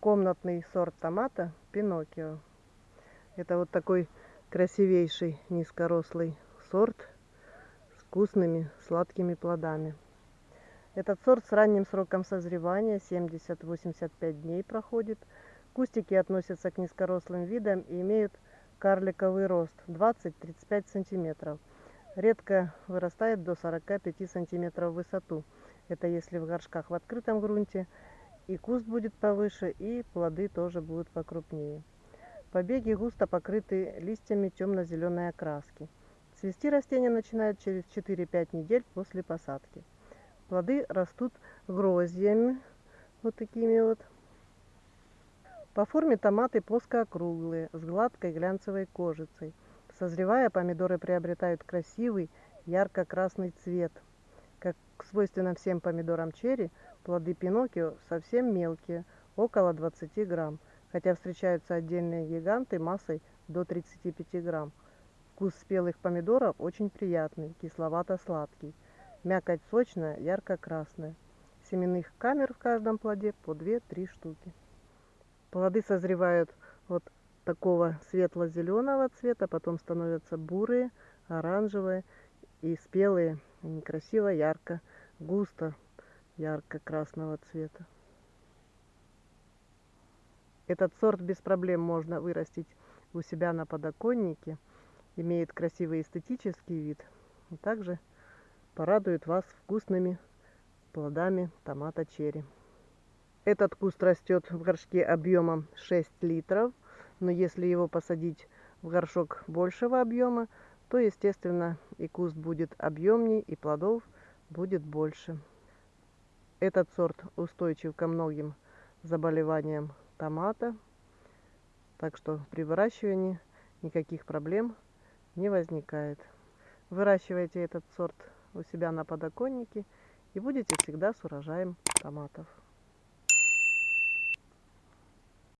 комнатный сорт томата Пиноккио. Это вот такой красивейший низкорослый сорт с вкусными сладкими плодами. Этот сорт с ранним сроком созревания 70-85 дней проходит. Кустики относятся к низкорослым видам и имеют карликовый рост 20-35 сантиметров. Редко вырастает до 45 сантиметров в высоту. Это если в горшках в открытом грунте и куст будет повыше, и плоды тоже будут покрупнее. Побеги густо покрыты листьями темно-зеленой окраски. Цвести растения начинают через 4-5 недель после посадки. Плоды растут гроздьями, вот такими вот. По форме томаты плоскоокруглые, с гладкой глянцевой кожицей. Созревая, помидоры приобретают красивый ярко-красный цвет. Как свойственно всем помидорам черри, Плоды Пиноккио совсем мелкие, около 20 грамм, хотя встречаются отдельные гиганты массой до 35 грамм. Вкус спелых помидоров очень приятный, кисловато-сладкий. Мякоть сочная, ярко-красная. Семенных камер в каждом плоде по 2-3 штуки. Плоды созревают вот такого светло-зеленого цвета, потом становятся бурые, оранжевые и спелые, красиво, ярко, густо ярко-красного цвета. Этот сорт без проблем можно вырастить у себя на подоконнике. Имеет красивый эстетический вид. И также порадует вас вкусными плодами томата черри. Этот куст растет в горшке объемом 6 литров. Но если его посадить в горшок большего объема, то, естественно, и куст будет объемней, и плодов будет больше. Этот сорт устойчив ко многим заболеваниям томата. Так что при выращивании никаких проблем не возникает. Выращивайте этот сорт у себя на подоконнике и будете всегда с урожаем томатов.